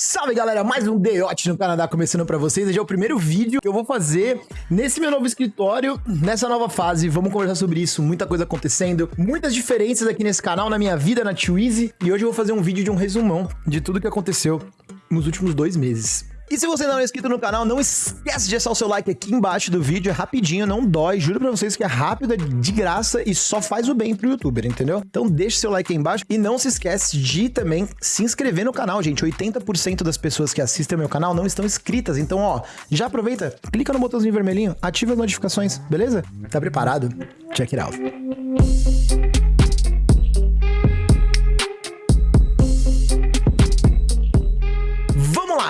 Salve galera, mais um Deote no Canadá começando pra vocês. Esse é o primeiro vídeo que eu vou fazer nesse meu novo escritório, nessa nova fase. Vamos conversar sobre isso, muita coisa acontecendo, muitas diferenças aqui nesse canal, na minha vida, na Twizy. E hoje eu vou fazer um vídeo de um resumão de tudo que aconteceu nos últimos dois meses. E se você não é inscrito no canal, não esquece de deixar o seu like aqui embaixo do vídeo, é rapidinho, não dói, juro pra vocês que é rápido, é de graça e só faz o bem pro youtuber, entendeu? Então deixa seu like aí embaixo e não se esquece de também se inscrever no canal, gente. 80% das pessoas que assistem ao meu canal não estão inscritas, então ó, já aproveita, clica no botãozinho vermelhinho, ativa as notificações, beleza? Tá preparado? Check it out.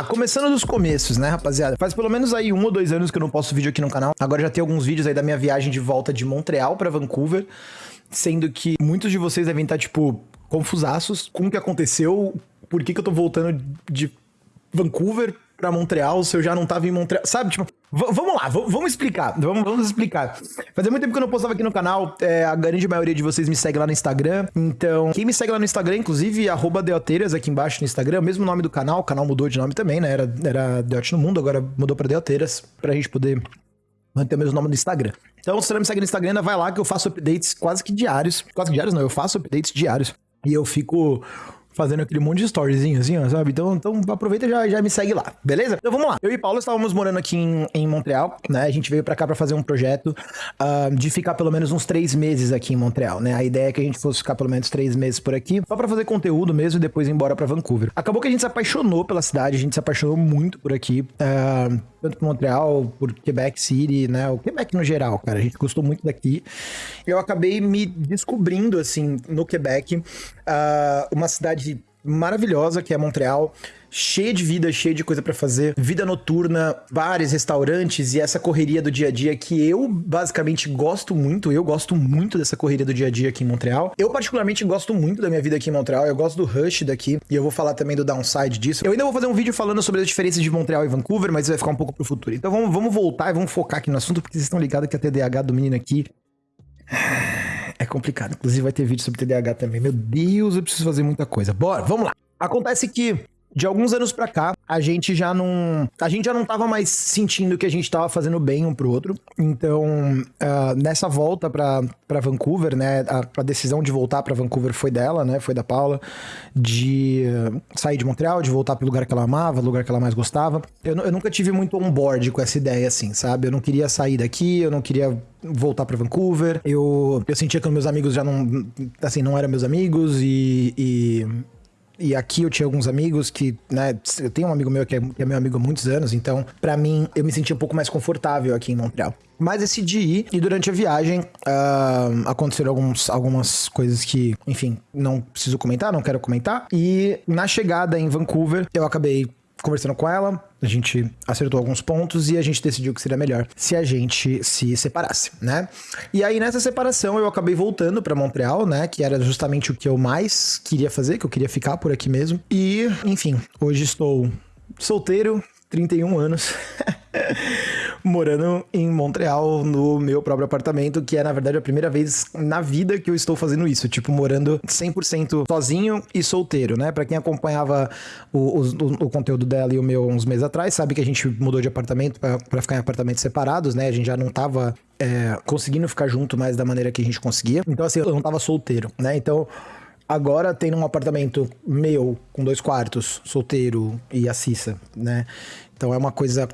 Começando dos começos, né, rapaziada? Faz pelo menos aí um ou dois anos que eu não posto vídeo aqui no canal. Agora já tem alguns vídeos aí da minha viagem de volta de Montreal para Vancouver, sendo que muitos de vocês devem estar, tipo, confusaços com o que aconteceu, por que, que eu tô voltando de Vancouver para Montreal se eu já não tava em Montreal, sabe? Tipo, vamos lá, vamos explicar, vamos, vamos explicar. Fazia muito tempo que eu não postava aqui no canal, é, a grande maioria de vocês me segue lá no Instagram, então quem me segue lá no Instagram, inclusive, arroba Deoteiras aqui embaixo no Instagram, mesmo nome do canal, o canal mudou de nome também, né? Era, era Deote no Mundo, agora mudou pra Deoteiras, pra gente poder manter o mesmo nome no Instagram. Então, se você não me segue no Instagram, ainda vai lá que eu faço updates quase que diários. Quase que diários não, eu faço updates diários. E eu fico fazendo aquele monte de storyzinho assim, ó, sabe? Então, então aproveita e já, já me segue lá, beleza? Então vamos lá. Eu e Paulo estávamos morando aqui em, em Montreal, né? A gente veio para cá para fazer um projeto uh, de ficar pelo menos uns três meses aqui em Montreal, né? A ideia é que a gente fosse ficar pelo menos três meses por aqui, só para fazer conteúdo mesmo e depois ir embora para Vancouver. Acabou que a gente se apaixonou pela cidade, a gente se apaixonou muito por aqui. Uh, tanto por Montreal, por Quebec City, né? O Quebec no geral, cara. A gente gostou muito daqui. Eu acabei me descobrindo, assim, no Quebec, uh, uma cidade maravilhosa que é Montreal, cheia de vida, cheia de coisa para fazer, vida noturna, bares, restaurantes e essa correria do dia a dia que eu basicamente gosto muito, eu gosto muito dessa correria do dia a dia aqui em Montreal. Eu particularmente gosto muito da minha vida aqui em Montreal, eu gosto do rush daqui e eu vou falar também do downside disso. Eu ainda vou fazer um vídeo falando sobre as diferenças de Montreal e Vancouver, mas vai ficar um pouco pro futuro. Então vamos, vamos voltar e vamos focar aqui no assunto porque vocês estão ligados que a TDAH do menino aqui complicado. Inclusive vai ter vídeo sobre TDAH também. Meu Deus, eu preciso fazer muita coisa. Bora, vamos lá. Acontece que de alguns anos para cá, a gente já não. A gente já não tava mais sentindo que a gente tava fazendo bem um pro outro. Então, uh, nessa volta para Vancouver, né? A, a, decisão de voltar para Vancouver foi dela, né? Foi da Paula. De uh, sair de Montreal, de voltar pro lugar que ela amava, lugar que ela mais gostava. Eu, eu nunca tive muito on board com essa ideia, assim, sabe? Eu não queria sair daqui, eu não queria voltar para Vancouver. Eu, eu sentia que meus amigos já não. Assim, não eram meus amigos e, e e aqui eu tinha alguns amigos que, né, eu tenho um amigo meu que é, que é meu amigo há muitos anos, então, para mim, eu me senti um pouco mais confortável aqui em Montreal. Mas decidi ir e durante a viagem uh, aconteceram alguns, algumas coisas que, enfim, não preciso comentar, não quero comentar. E na chegada em Vancouver, eu acabei conversando com ela, a gente acertou alguns pontos e a gente decidiu que seria melhor se a gente se separasse, né? E aí nessa separação eu acabei voltando para Montreal, né, que era justamente o que eu mais queria fazer, que eu queria ficar por aqui mesmo. E, enfim, hoje estou solteiro, 31 anos. morando em Montreal, no meu próprio apartamento, que é, na verdade, a primeira vez na vida que eu estou fazendo isso. Tipo, morando 100% sozinho e solteiro, né? Pra quem acompanhava o, o, o, conteúdo dela e o meu uns meses atrás, sabe que a gente mudou de apartamento para ficar em apartamentos separados, né? A gente já não tava é, conseguindo ficar junto mais da maneira que a gente conseguia. Então, assim, eu não tava solteiro, né? Então. Agora tem um apartamento meu, com dois quartos, solteiro e a Cissa, né? Então é uma coisa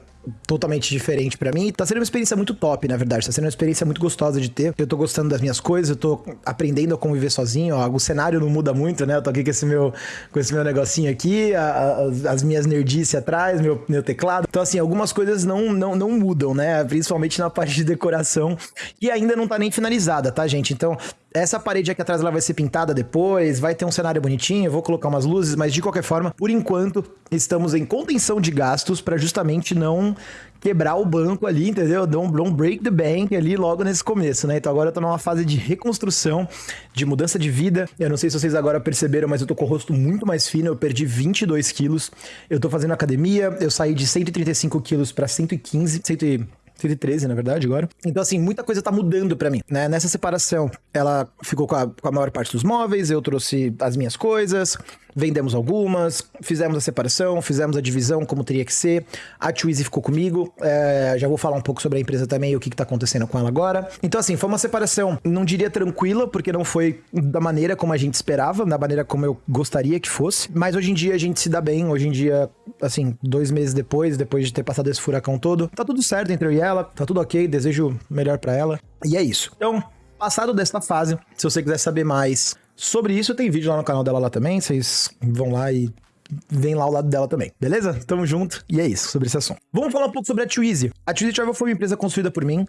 totalmente diferente para mim. Tá sendo uma experiência muito top, na verdade. Tá sendo uma experiência muito gostosa de ter. Eu tô gostando das minhas coisas, eu tô aprendendo a conviver sozinho. Ó, o cenário não muda muito, né? Eu tô aqui com esse meu, com esse meu negocinho aqui, a, a, as minhas nerdices atrás, meu, meu teclado. Então, assim, algumas coisas não, não, não mudam, né? Principalmente na parte de decoração, que ainda não tá nem finalizada, tá, gente? Então, essa parede aqui atrás ela vai ser pintada depois, vai ter um cenário bonitinho, vou colocar umas luzes, mas de qualquer forma, por enquanto, estamos em contenção de gastos para justamente não quebrar o banco ali, entendeu? Don't, break the bank ali logo nesse começo, né? Então agora eu tô numa fase de reconstrução, de mudança de vida. Eu não sei se vocês agora perceberam, mas eu tô com o rosto muito mais fino, eu perdi 22 quilos. Eu tô fazendo academia, eu saí de 135 quilos para 115, 100 113, na verdade, agora. Então, assim, muita coisa tá mudando para mim, né? Nessa separação, ela ficou com a, com a maior parte dos móveis, eu trouxe as minhas coisas, vendemos algumas, fizemos a separação, fizemos a divisão como teria que ser. A Twizy ficou comigo. É, já vou falar um pouco sobre a empresa também e o que, que tá acontecendo com ela agora. Então, assim, foi uma separação, não diria tranquila, porque não foi da maneira como a gente esperava, da maneira como eu gostaria que fosse. Mas hoje em dia a gente se dá bem. Hoje em dia, assim, dois meses depois, depois de ter passado esse furacão todo, tá tudo certo entre eu e ela, tá tudo ok, desejo melhor para ela. E é isso. Então, passado desta fase, se você quiser saber mais sobre isso, tem vídeo lá no canal dela lá também, vocês vão lá e vem lá ao lado dela também, beleza? Tamo junto e é isso sobre esse assunto. Vamos falar um pouco sobre a Twizy. A Twizy Travel foi uma empresa construída por mim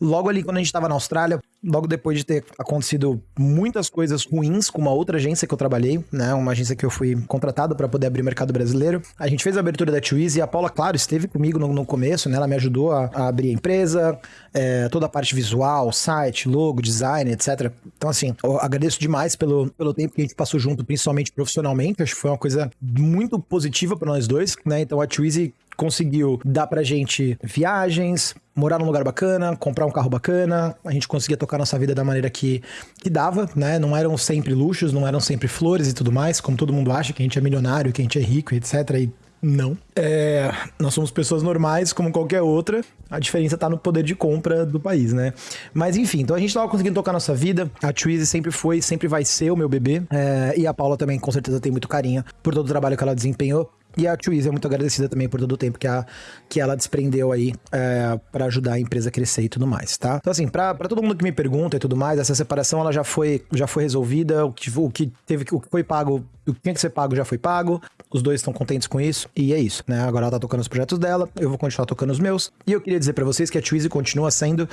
logo ali quando a gente tava na Austrália, logo depois de ter acontecido muitas coisas ruins com uma outra agência que eu trabalhei, né? Uma agência que eu fui contratado para poder abrir o mercado brasileiro. A gente fez a abertura da Twizy e a Paula, claro, esteve comigo no, no começo, né? Ela me ajudou a, a abrir a empresa, é, toda a parte visual, site, logo, design, etc. Então, assim, eu agradeço demais pelo, pelo tempo que a gente passou junto, principalmente profissionalmente. Acho que foi uma coisa muito positiva para nós dois, né? Então a Twizy conseguiu dar pra gente viagens, morar num lugar bacana, comprar um carro bacana, a gente conseguia tocar nossa vida da maneira que, que dava, né? Não eram sempre luxos, não eram sempre flores e tudo mais, como todo mundo acha que a gente é milionário, que a gente é rico, etc. E não. É, nós somos pessoas normais, como qualquer outra. A diferença tá no poder de compra do país, né? Mas enfim, então a gente tava conseguindo tocar nossa vida. A Twizy sempre foi, sempre vai ser o meu bebê. É, e a Paula também, com certeza, tem muito carinho por todo o trabalho que ela desempenhou. E a Twizy é muito agradecida também por todo o tempo que, a, que ela desprendeu aí é, para ajudar a empresa a crescer e tudo mais, tá? Então, assim, pra todo mundo que me pergunta e tudo mais, essa separação ela já foi, já foi resolvida. O que, o que teve o que foi pago, o que tinha que ser pago já foi pago. Os dois estão contentes com isso. E é isso, né? Agora ela tá tocando os projetos dela, eu vou continuar tocando os meus. E eu queria dizer para vocês que a Twizy continua sendo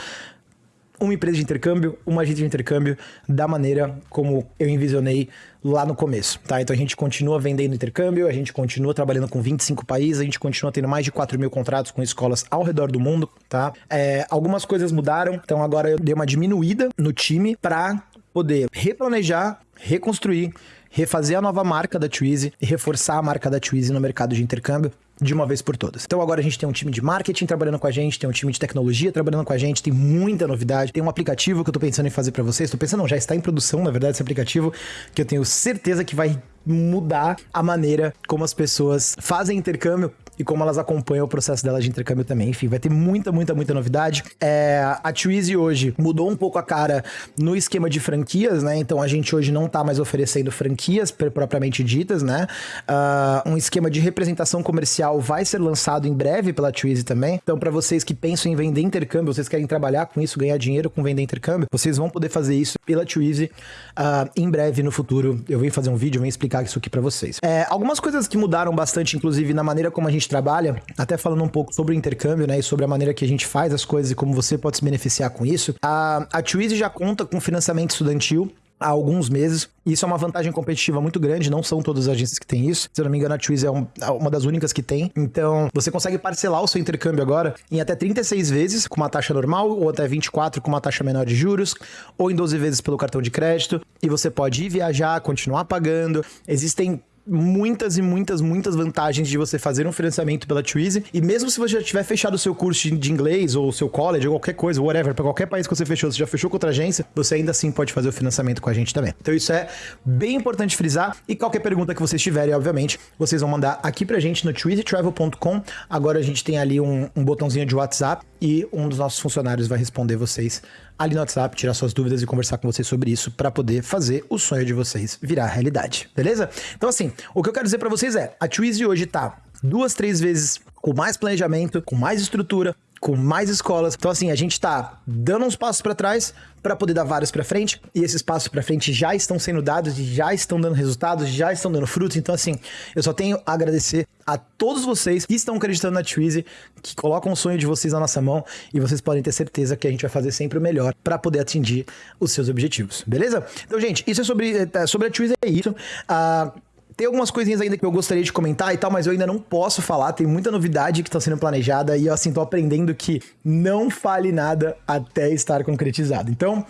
uma empresa de intercâmbio, uma agência de intercâmbio da maneira como eu envisionei lá no começo, tá? Então a gente continua vendendo intercâmbio, a gente continua trabalhando com 25 países, a gente continua tendo mais de 4 mil contratos com escolas ao redor do mundo, tá? É, algumas coisas mudaram, então agora eu dei uma diminuída no time para poder replanejar, reconstruir, refazer a nova marca da Twizy e reforçar a marca da Twizy no mercado de intercâmbio de uma vez por todas. Então agora a gente tem um time de marketing trabalhando com a gente, tem um time de tecnologia trabalhando com a gente, tem muita novidade, tem um aplicativo que eu tô pensando em fazer para vocês, tô pensando, não, já está em produção, na verdade, esse aplicativo, que eu tenho certeza que vai mudar a maneira como as pessoas fazem intercâmbio e como elas acompanham o processo delas de intercâmbio também. Enfim, vai ter muita, muita, muita novidade. É, a Twizy hoje mudou um pouco a cara no esquema de franquias, né? Então a gente hoje não tá mais oferecendo franquias propriamente ditas, né? Uh, um esquema de representação comercial vai ser lançado em breve pela Twizy também. Então, para vocês que pensam em vender intercâmbio, vocês querem trabalhar com isso, ganhar dinheiro com vender intercâmbio, vocês vão poder fazer isso pela Twizy uh, em breve no futuro. Eu venho fazer um vídeo, venho explicar isso aqui para vocês. É, algumas coisas que mudaram bastante, inclusive, na maneira como a gente trabalha, até falando um pouco sobre o intercâmbio, né, e sobre a maneira que a gente faz as coisas e como você pode se beneficiar com isso. A, a Twizy já conta com financiamento estudantil há alguns meses. Isso é uma vantagem competitiva muito grande, não são todas as agências que têm isso. Se eu não me engano, a Twizy é, um, é uma das únicas que tem. Então, você consegue parcelar o seu intercâmbio agora em até 36 vezes com uma taxa normal, ou até 24 com uma taxa menor de juros, ou em 12 vezes pelo cartão de crédito. E você pode ir viajar, continuar pagando. Existem muitas e muitas, muitas vantagens de você fazer um financiamento pela Twizy. E mesmo se você já tiver fechado o seu curso de inglês ou o seu college ou qualquer coisa, whatever, para qualquer país que você fechou, você já fechou com outra agência, você ainda assim pode fazer o financiamento com a gente também. Então isso é bem importante frisar. E qualquer pergunta que vocês tiverem, obviamente, vocês vão mandar aqui pra gente no twizytravel.com. Agora a gente tem ali um, um botãozinho de WhatsApp e um dos nossos funcionários vai responder vocês ali no WhatsApp, tirar suas dúvidas e conversar com vocês sobre isso para poder fazer o sonho de vocês virar realidade, beleza? Então assim, o que eu quero dizer para vocês é, a Twizy hoje tá duas, três vezes com mais planejamento, com mais estrutura, com mais escolas. Então, assim, a gente tá dando uns passos para trás para poder dar vários para frente, e esses passos para frente já estão sendo dados, já estão dando resultados, já estão dando frutos. Então, assim, eu só tenho a agradecer a todos vocês que estão acreditando na Twizy, que colocam o sonho de vocês na nossa mão, e vocês podem ter certeza que a gente vai fazer sempre o melhor para poder atingir os seus objetivos, beleza? Então, gente, isso é sobre, é, sobre a Twizy, é isso. Uh, tem algumas coisinhas ainda que eu gostaria de comentar e tal, mas eu ainda não posso falar. Tem muita novidade que está sendo planejada e eu, assim, tô aprendendo que não fale nada até estar concretizado. Então,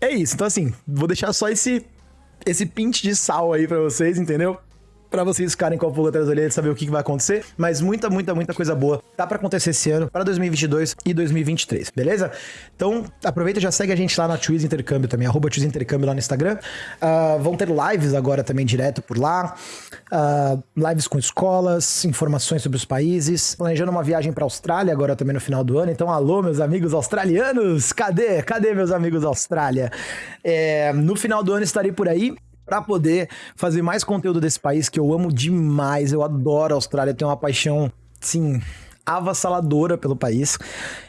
é isso. Então, assim, vou deixar só esse, esse pinte de sal aí para vocês, entendeu? Para vocês ficarem com a pulga atrás da orelha e saber o que, que vai acontecer. Mas muita, muita, muita coisa boa tá para acontecer esse ano, para 2022 e 2023, beleza? Então, aproveita e já segue a gente lá na Twiz Intercâmbio também, arroba Twiz Intercâmbio lá no Instagram. Uh, vão ter lives agora também direto por lá. Uh, lives com escolas, informações sobre os países. Planejando uma viagem para Austrália agora também no final do ano. Então, alô, meus amigos australianos! Cadê? Cadê meus amigos Austrália? É, no final do ano estarei por aí para poder fazer mais conteúdo desse país que eu amo demais. Eu adoro a Austrália, tenho uma paixão, sim, avassaladora pelo país.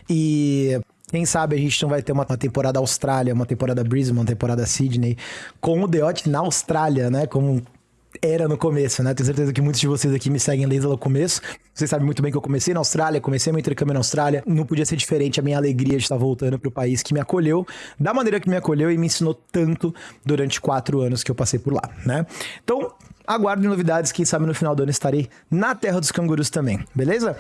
E quem sabe a gente não vai ter uma, temporada Austrália, uma temporada Brisbane, uma temporada Sydney, com o Deote na Austrália, né? Como era no começo, né? Tenho certeza que muitos de vocês aqui me seguem desde o começo. Vocês sabem muito bem que eu comecei na Austrália, comecei meu intercâmbio na Austrália. Não podia ser diferente a minha alegria de estar voltando para o país que me acolheu, da maneira que me acolheu e me ensinou tanto durante quatro anos que eu passei por lá, né? Então, aguardem novidades, quem sabe no final do ano estarei na Terra dos Cangurus também, beleza?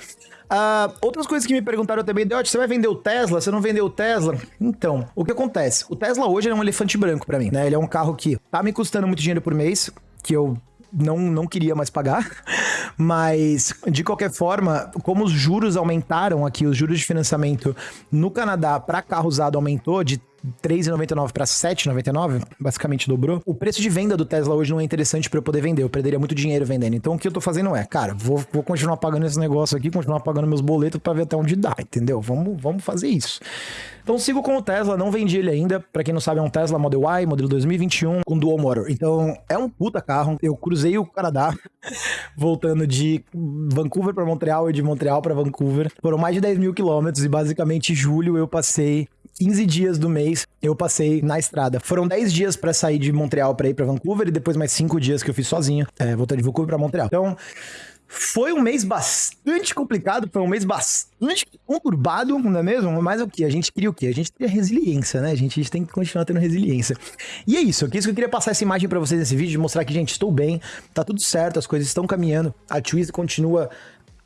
Uh, outras coisas que me perguntaram também, Deote, você vai vender o Tesla? Você não vendeu o Tesla? Então, o que acontece? O Tesla hoje é um elefante branco para mim, né? Ele é um carro que tá me custando muito dinheiro por mês, que eu não, não queria mais pagar. Mas, de qualquer forma, como os juros aumentaram aqui, os juros de financiamento no Canadá para carro usado aumentou de 3,99 para 7,99, basicamente dobrou. O preço de venda do Tesla hoje não é interessante para eu poder vender, eu perderia muito dinheiro vendendo. Então o que eu tô fazendo é, cara, vou, vou continuar pagando esse negócio aqui, continuar pagando meus boletos para ver até onde dá, entendeu? Vamos, vamos fazer isso. Então sigo com o Tesla, não vendi ele ainda. Para quem não sabe, é um Tesla Model Y, modelo 2021, com dual motor. Então é um puta carro. Eu cruzei o Canadá voltando de Vancouver para Montreal e de Montreal para Vancouver. Foram mais de 10 mil quilômetros e basicamente julho eu passei 15 dias do mês eu passei na estrada. Foram 10 dias para sair de Montreal para ir para Vancouver e depois mais 5 dias que eu fiz sozinho, é, voltando de Vancouver para Montreal. Então, foi um mês bastante complicado, foi um mês bastante conturbado, não é mesmo? Mas o que? A gente queria o quê? A gente queria resiliência, né? A gente, a gente tem que continuar tendo resiliência. E é isso, é isso que eu queria passar essa imagem para vocês nesse vídeo, mostrar que, gente, estou bem, tá tudo certo, as coisas estão caminhando, a Twizy continua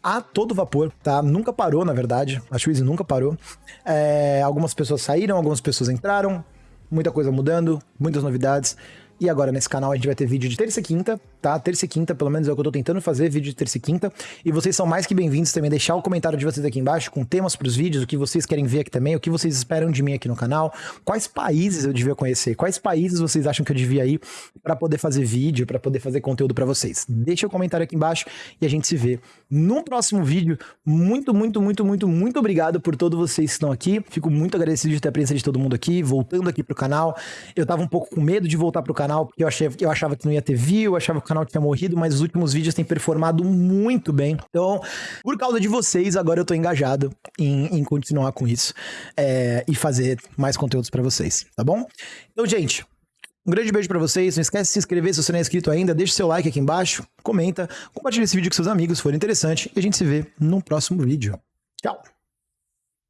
a todo vapor, tá? Nunca parou, na verdade. A Twizy nunca parou. É, algumas pessoas saíram, algumas pessoas entraram, muita coisa mudando, muitas novidades. E agora nesse canal a gente vai ter vídeo de terça e quinta, tá? Terça e quinta, pelo menos é o que eu tô tentando fazer, vídeo de terça e quinta. E vocês são mais que bem-vindos também deixar o comentário de vocês aqui embaixo com temas pros vídeos, o que vocês querem ver aqui também, o que vocês esperam de mim aqui no canal, quais países eu devia conhecer, quais países vocês acham que eu devia ir para poder fazer vídeo, para poder fazer conteúdo para vocês. Deixa o comentário aqui embaixo e a gente se vê no próximo vídeo. Muito, muito, muito, muito, muito obrigado por todos vocês que estão aqui. Fico muito agradecido de ter a presença de todo mundo aqui, voltando aqui pro canal. Eu tava um pouco com medo de voltar pro canal, porque eu achei eu achava que não ia ter view, eu achava que canal tinha morrido, mas os últimos vídeos têm performado muito bem. Então, por causa de vocês, agora eu tô engajado em, em continuar com isso é, e fazer mais conteúdos para vocês, tá bom? Então, gente, um grande beijo para vocês. Não esquece de se inscrever se você não é inscrito ainda. Deixa seu like aqui embaixo, comenta, compartilha esse vídeo com seus amigos se for interessante e a gente se vê no próximo vídeo. Tchau!